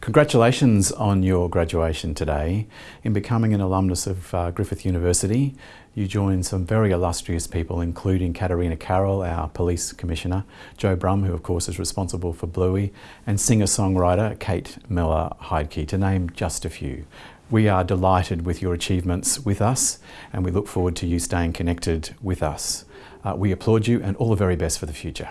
Congratulations on your graduation today. In becoming an alumnus of uh, Griffith University, you join some very illustrious people, including Katarina Carroll, our Police Commissioner, Joe Brumm, who of course is responsible for Bluey, and singer-songwriter Kate Miller Heidke, to name just a few. We are delighted with your achievements with us, and we look forward to you staying connected with us. Uh, we applaud you and all the very best for the future.